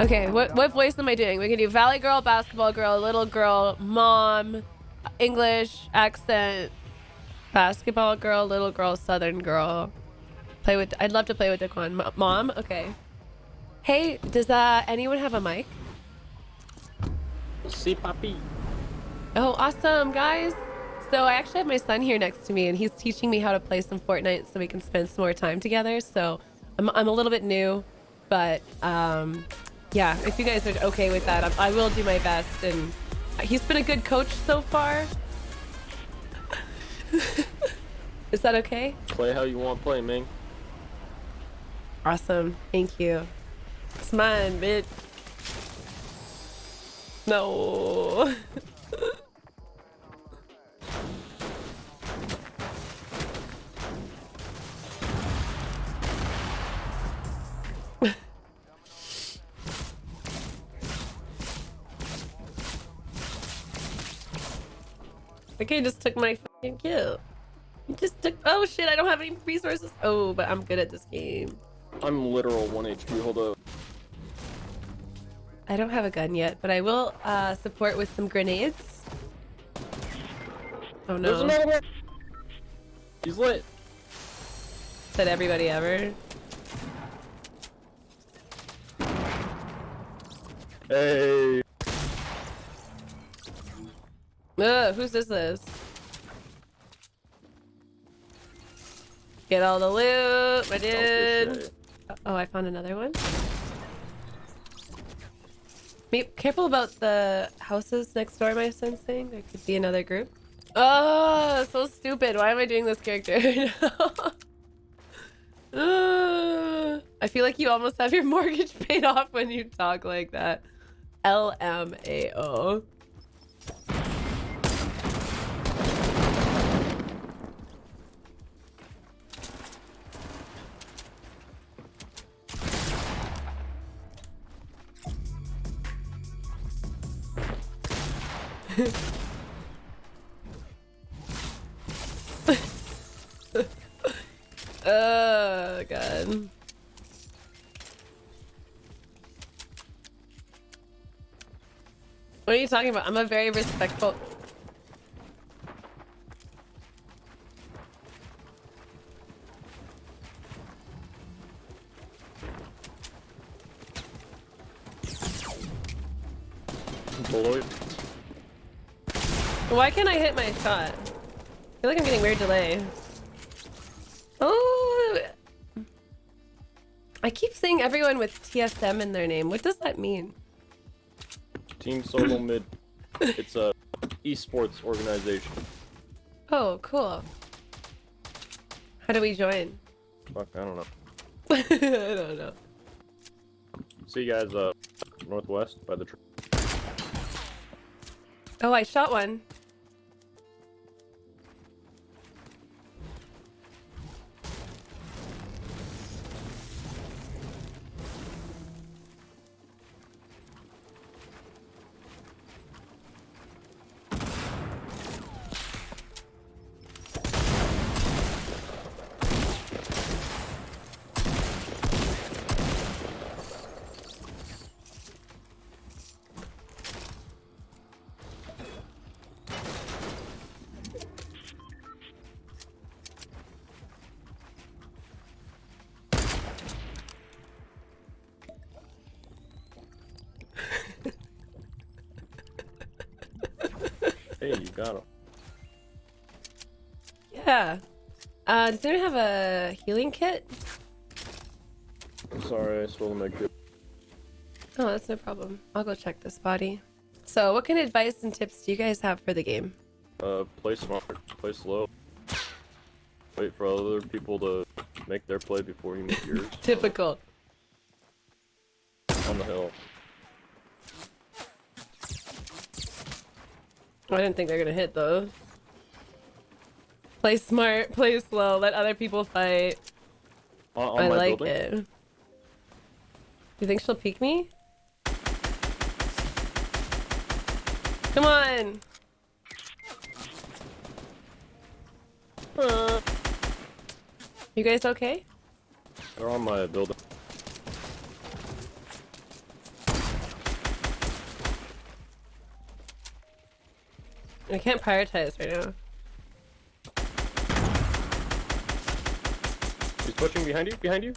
Okay, what what voice am I doing? We can do Valley Girl, Basketball Girl, Little Girl, Mom, English accent, Basketball Girl, Little Girl, Southern Girl. Play with. I'd love to play with Daequan. Mom, okay. Hey, does uh anyone have a mic? See, papi. Oh, awesome, guys. So I actually have my son here next to me, and he's teaching me how to play some Fortnite so we can spend some more time together. So I'm I'm a little bit new, but um yeah, if you guys are okay with that, I, I will do my best. And he's been a good coach so far. Is that okay? Play how you want to play, Ming. Awesome. Thank you. It's mine, bitch. No. Okay, just took my fucking kill. You just took- oh shit, I don't have any resources. Oh, but I'm good at this game. I'm literal 1 HP, hold up. I don't have a gun yet, but I will uh, support with some grenades. Oh no. There's another one! He's lit. Said everybody ever. Hey. Ugh, whose is this? Get all the loot, my dude. Oh, I found another one. Be careful about the houses next door, my son's saying. There could be another group. Oh, so stupid. Why am I doing this character? uh, I feel like you almost have your mortgage paid off when you talk like that. LMAO. oh god. What are you talking about? I'm a very respectful Why can't I hit my shot? I feel like I'm getting weird delay. Oh! I keep seeing everyone with TSM in their name. What does that mean? Team Solo Mid. It's a esports organization. Oh, cool. How do we join? Fuck, I don't know. I don't know. See you guys uh northwest by the tree. Oh, I shot one. Got him. Yeah. Uh, does anyone have a healing kit? I'm sorry, I stole my kit. Oh, that's no problem. I'll go check this body. So, what kind of advice and tips do you guys have for the game? Uh, play smart, play slow. Wait for other people to make their play before you make yours. Typical. On the hill. I didn't think they're gonna hit though. Play smart, play slow, let other people fight. On, on I my like building? it. Do you think she'll peek me? Come on! Uh, You guys okay? they're on my building. I can't prioritize right now. He's pushing behind you. Behind you.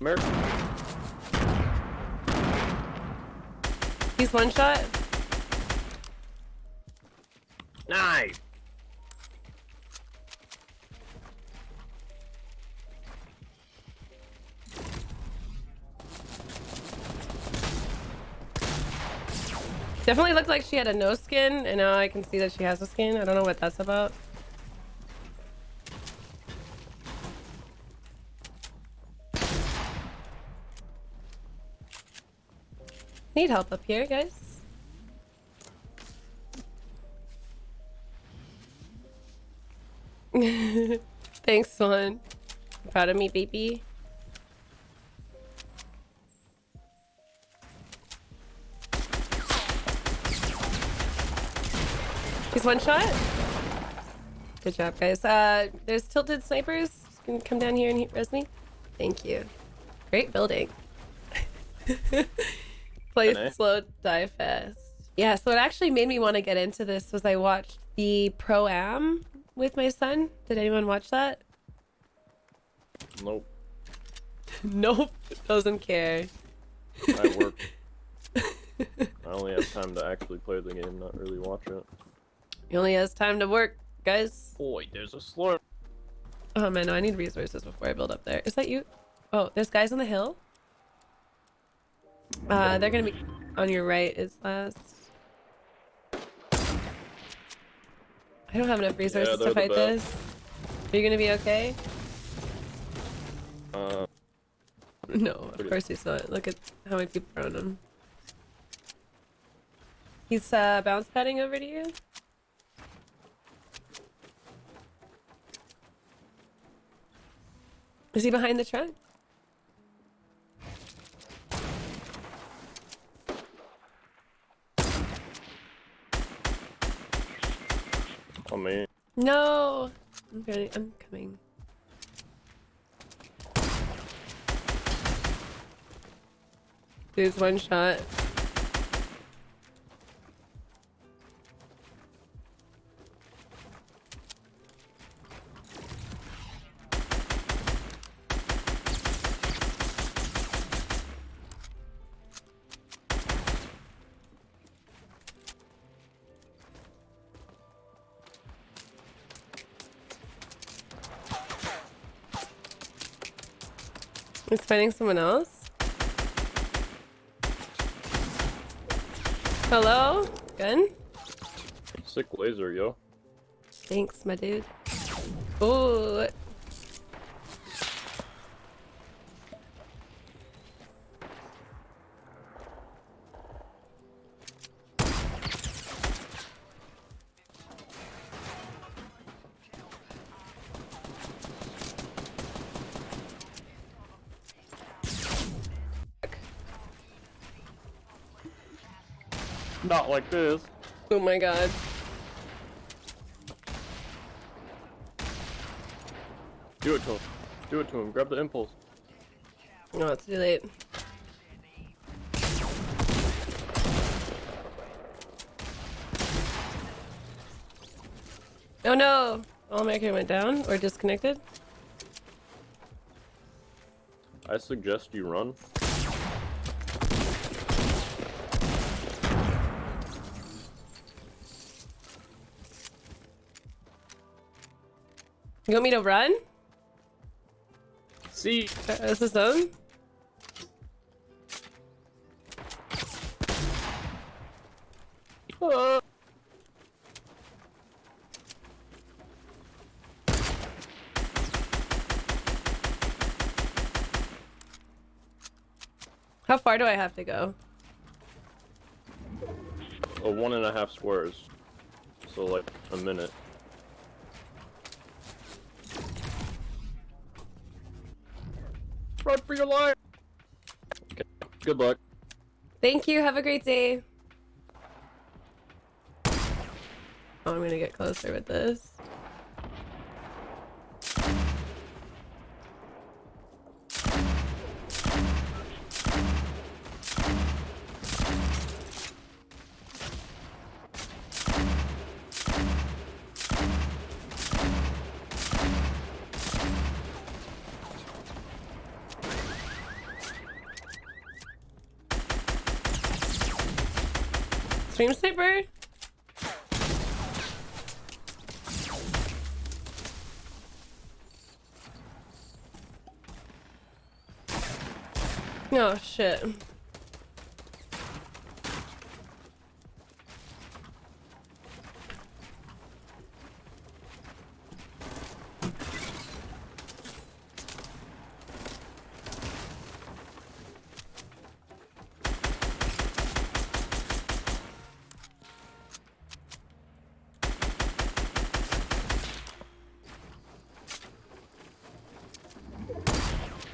America. He's one shot. Nice. Definitely looked like she had a no skin, and now I can see that she has a skin. I don't know what that's about. Need help up here, guys. Thanks, Swan. Proud of me, baby. One shot. Good job, guys. Uh, there's tilted snipers. You Can come down here and hit res me? Thank you. Great building. Play slow, die fast. Yeah, so what actually made me want to get into this was I watched the Pro Am with my son. Did anyone watch that? Nope. Nope, doesn't care. I work. I only have time to actually play the game, not really watch it. He only has time to work, guys. Boy, there's a slurp. Oh man, no, I need resources before I build up there. Is that you? Oh, there's guys on the hill. Uh, they're gonna be on your right. Is last. I don't have enough resources they're to fight this. Are you gonna be okay? Uh, No, of course he's not. Look at how many people are on him. He's uh, bounce padding over to you. Is he behind the truck? on me. No. I'm ready. I'm coming. There's one shot. He's fighting someone else. Hello? Gun? Sick laser, yo. Thanks, my dude. Ooh. Not like this. Oh my god. Do it to him. Do it to him. Grab the impulse. No, it's too late. Oh no! All American went down or disconnected? I suggest you run. You want me to run? See. Is this zone? Uh, How far do I have to go? a one and a half squares. So like a minute. For your life. Okay. Good luck. Thank you. Have a great day. Oh, I'm gonna get closer with this. Stream sniper? Oh shit.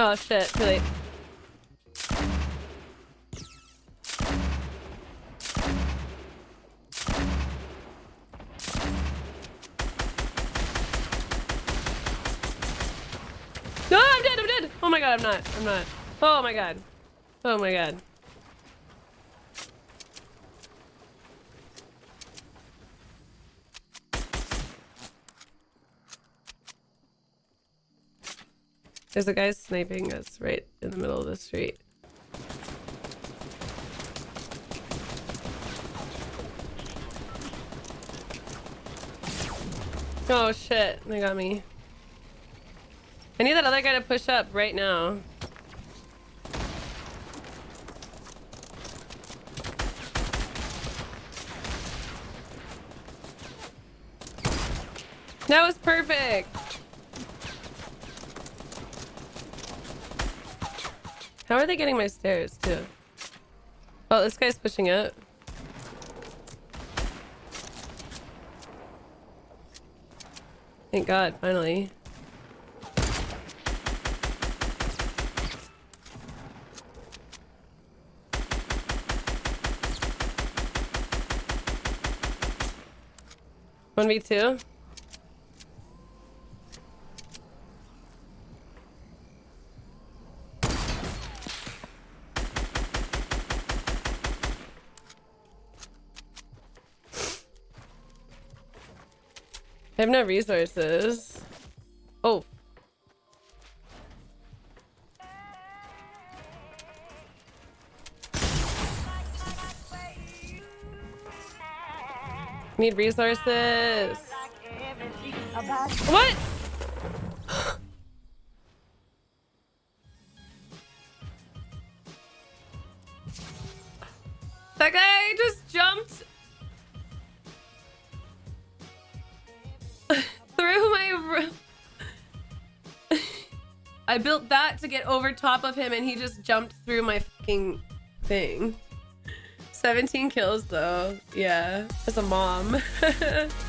Oh shit, too late. No, I'm dead, I'm dead! Oh my god, I'm not, I'm not. Oh my god. Oh my god. There's a guy sniping us right in the middle of the street. Oh shit, they got me. I need that other guy to push up right now. That was perfect. How are they getting my stairs too? Oh, this guy's pushing up. Thank God, finally. One v two. I have no resources. Oh. Need resources. What? that guy just I built that to get over top of him and he just jumped through my fucking thing. 17 kills though. Yeah, as a mom.